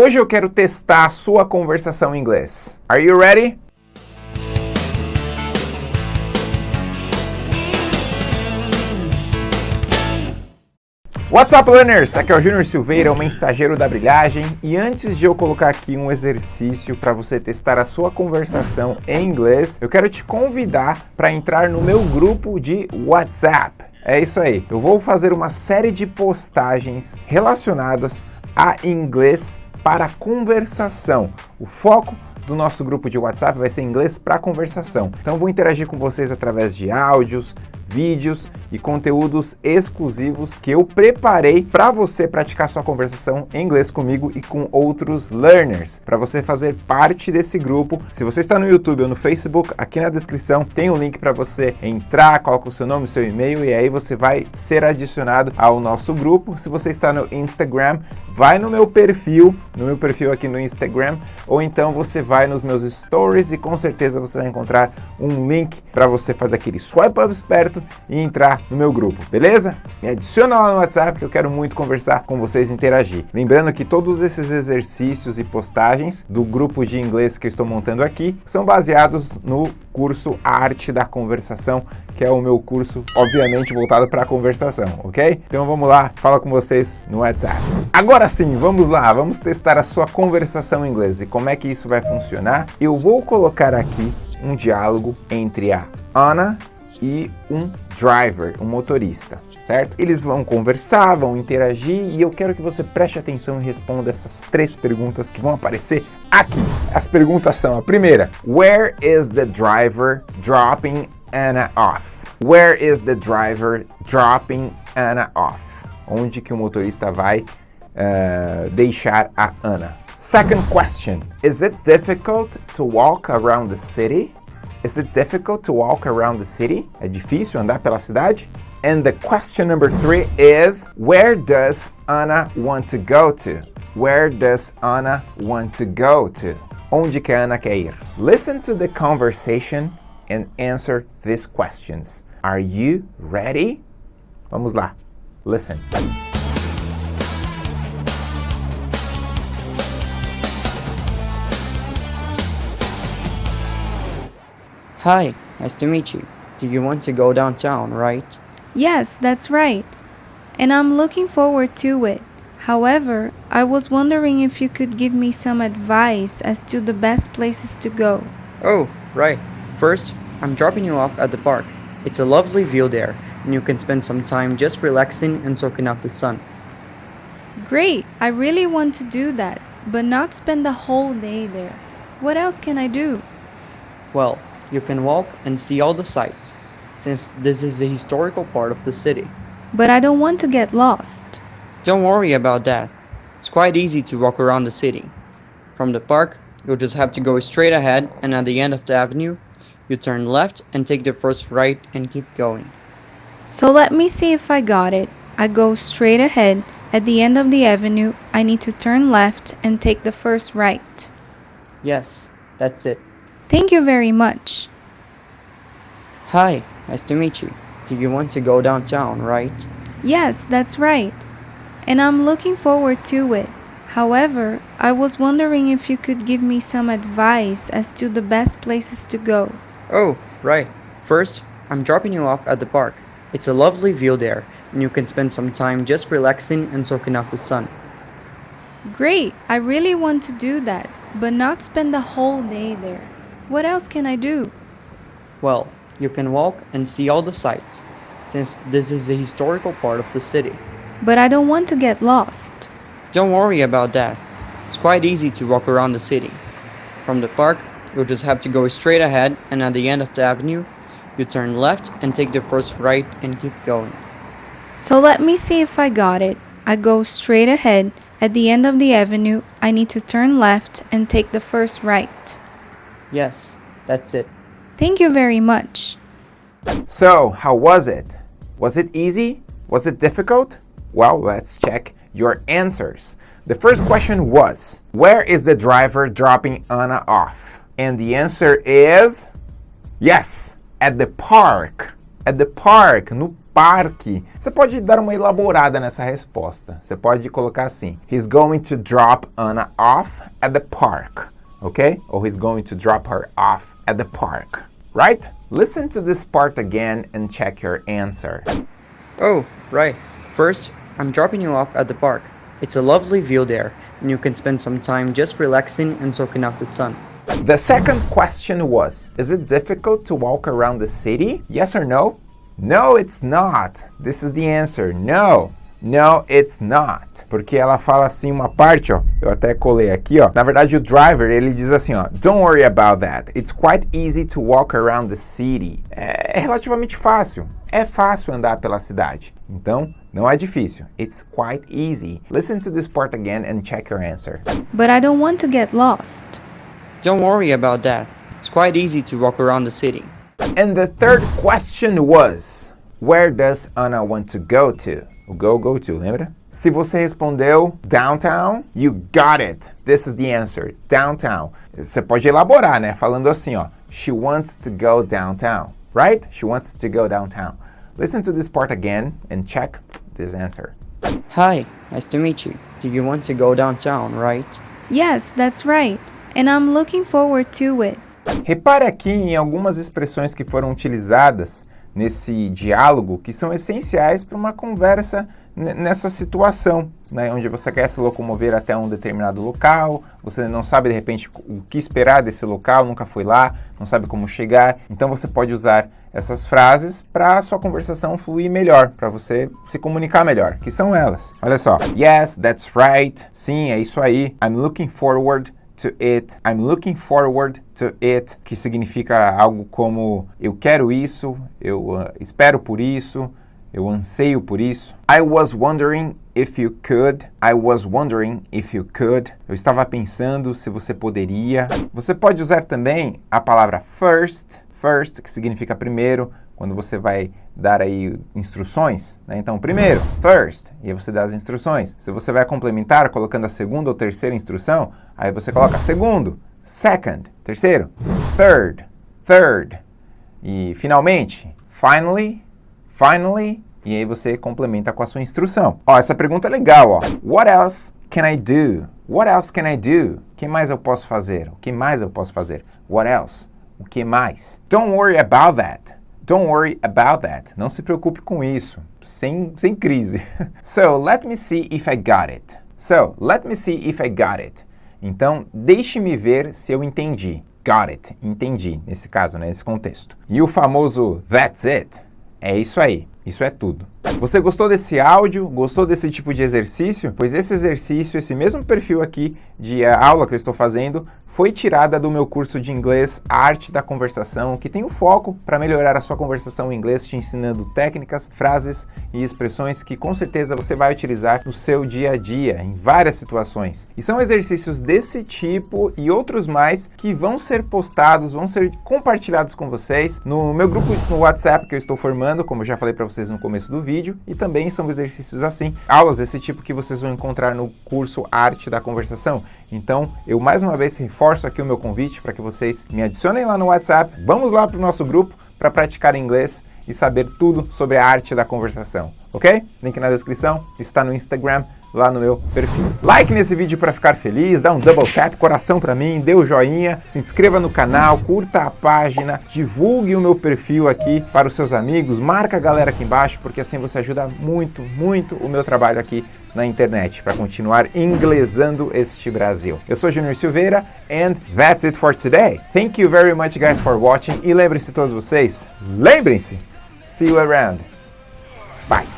Hoje eu quero testar a sua conversação em inglês. Are you ready? What's up, learners? Aqui é o Júnior Silveira, o mensageiro da brilhagem. E antes de eu colocar aqui um exercício para você testar a sua conversação em inglês, eu quero te convidar para entrar no meu grupo de WhatsApp. É isso aí, eu vou fazer uma série de postagens relacionadas a inglês para conversação. O foco do nosso grupo de WhatsApp vai ser inglês para conversação. Então vou interagir com vocês através de áudios, vídeos e conteúdos exclusivos que eu preparei para você praticar sua conversação em inglês comigo e com outros learners. Para você fazer parte desse grupo, se você está no YouTube ou no Facebook, aqui na descrição tem um link para você entrar, coloca o seu nome, seu e-mail e aí você vai ser adicionado ao nosso grupo. Se você está no Instagram, vai no meu perfil, no meu perfil aqui no Instagram, ou então você vai nos meus stories e com certeza você vai encontrar um link para você fazer aquele swipe up esperto e entrar no meu grupo, beleza? Me adiciona lá no WhatsApp que eu quero muito conversar com vocês e interagir. Lembrando que todos esses exercícios e postagens do grupo de inglês que eu estou montando aqui são baseados no curso Arte da Conversação, que é o meu curso, obviamente, voltado para a conversação, ok? Então vamos lá, fala com vocês no WhatsApp. Agora sim, vamos lá, vamos testar a sua conversação em inglês e como é que isso vai funcionar. Eu vou colocar aqui um diálogo entre a Ana e um driver, um motorista, certo? Eles vão conversar, vão interagir e eu quero que você preste atenção e responda essas três perguntas que vão aparecer aqui. As perguntas são a primeira, Where is the driver dropping Anna off? Where is the driver dropping Anna off? Onde que o motorista vai uh, deixar a Ana? Second question, is it difficult to walk around the city? Is it difficult to walk around the city? É difícil andar pela cidade? And the question number three is, where does Anna want to go to? Where does Anna want to go to? Onde que a Ana quer ir? Listen to the conversation and answer these questions. Are you ready? Vamos lá. Listen. Hi, nice to meet you. Do you want to go downtown, right? Yes, that's right. And I'm looking forward to it. However, I was wondering if you could give me some advice as to the best places to go. Oh, right. First, I'm dropping you off at the park. It's a lovely view there, and you can spend some time just relaxing and soaking up the sun. Great! I really want to do that, but not spend the whole day there. What else can I do? Well, you can walk and see all the sights, since this is the historical part of the city. But I don't want to get lost. Don't worry about that. It's quite easy to walk around the city. From the park, you'll just have to go straight ahead and at the end of the avenue, you turn left and take the first right and keep going. So let me see if I got it. I go straight ahead. At the end of the avenue, I need to turn left and take the first right. Yes, that's it. Thank you very much. Hi, nice to meet you. Do you want to go downtown, right? Yes, that's right. And I'm looking forward to it. However, I was wondering if you could give me some advice as to the best places to go. Oh, right. First, I'm dropping you off at the park. It's a lovely view there, and you can spend some time just relaxing and soaking up the sun. Great! I really want to do that, but not spend the whole day there. What else can I do? Well, you can walk and see all the sights, since this is the historical part of the city. But I don't want to get lost. Don't worry about that. It's quite easy to walk around the city. From the park, you'll just have to go straight ahead and at the end of the avenue, you turn left and take the first right and keep going. So let me see if I got it. I go straight ahead. At the end of the avenue, I need to turn left and take the first right. Yes, that's it. Thank you very much. So, how was it? Was it easy? Was it difficult? Well, let's check your answers. The first question was, where is the driver dropping Anna off? And the answer is, yes, at the park. At the park, no parque, você pode dar uma elaborada nessa resposta. Você pode colocar assim: He's going to drop Anna off at the park. Okay? Or he's going to drop her off at the park. Right? Listen to this part again and check your answer. Oh, right. First, I'm dropping you off at the park. It's a lovely view there, and you can spend some time just relaxing and soaking up the sun. The second question was Is it difficult to walk around the city? Yes or no? No, it's not. This is the answer. No. No, it's not. Porque ela fala assim uma parte, ó. Eu até colei aqui, ó. Na verdade, o driver, ele diz assim, ó. Don't worry about that. It's quite easy to walk around the city. É, é relativamente fácil. É fácil andar pela cidade. Então, não é difícil. It's quite easy. Listen to this part again and check your answer. But I don't want to get lost. Don't worry about that. It's quite easy to walk around the city. And the third question was, where does Anna want to go to? O go, go to, lembra? Se você respondeu downtown, you got it. This is the answer, downtown. Você pode elaborar, né? Falando assim, ó. She wants to go downtown, right? She wants to go downtown. Listen to this part again and check this answer. Hi, nice to meet you. Do you want to go downtown, right? Yes, that's right. And I'm looking forward to it. Repare aqui em algumas expressões que foram utilizadas nesse diálogo que são essenciais para uma conversa nessa situação, né, onde você quer se locomover até um determinado local, você não sabe de repente o que esperar desse local, nunca foi lá, não sabe como chegar, então você pode usar essas frases para a sua conversação fluir melhor, para você se comunicar melhor, que são elas. Olha só, yes, that's right, sim, é isso aí, I'm looking forward to it, I'm looking forward to it, que significa algo como eu quero isso, eu uh, espero por isso, eu anseio por isso. I was wondering if you could. I was wondering if you could. Eu estava pensando se você poderia. Você pode usar também a palavra first, first, que significa primeiro, quando você vai dar aí instruções, né? Então, primeiro, first, e aí você dá as instruções. Se você vai complementar colocando a segunda ou terceira instrução, aí você coloca segundo, second, terceiro, third, third. E finalmente, finally, finally, e aí você complementa com a sua instrução. Ó, essa pergunta é legal, ó. What else can I do? What else can I do? O que mais eu posso fazer? O que mais eu posso fazer? What else? O que mais? Don't worry about that. Don't worry about that. Não se preocupe com isso. Sem, sem crise. so, let me see if I got it. So, let me see if I got it. Então, deixe-me ver se eu entendi. Got it. Entendi, nesse caso, né, nesse contexto. E o famoso that's it. É isso aí. Isso é tudo. Você gostou desse áudio? Gostou desse tipo de exercício? Pois esse exercício, esse mesmo perfil aqui de aula que eu estou fazendo, foi tirada do meu curso de inglês Arte da Conversação, que tem o foco para melhorar a sua conversação em inglês, te ensinando técnicas, frases e expressões que com certeza você vai utilizar no seu dia a dia, em várias situações. E são exercícios desse tipo e outros mais que vão ser postados, vão ser compartilhados com vocês no meu grupo no WhatsApp que eu estou formando, como eu já falei para vocês no começo do vídeo, e também são exercícios assim, aulas desse tipo que vocês vão encontrar no curso Arte da Conversação. Então, eu mais uma vez reforço aqui o meu convite para que vocês me adicionem lá no WhatsApp. Vamos lá para o nosso grupo para praticar inglês e saber tudo sobre a arte da conversação, ok? Link na descrição, está no Instagram, lá no meu perfil. Like nesse vídeo para ficar feliz, dá um double tap, coração para mim, dê o um joinha, se inscreva no canal, curta a página, divulgue o meu perfil aqui para os seus amigos, marca a galera aqui embaixo, porque assim você ajuda muito, muito o meu trabalho aqui na internet para continuar inglesando este Brasil. Eu sou Junior Silveira and that's it for today. Thank you very much guys for watching e lembrem-se todos vocês, lembrem-se, see you around. Bye.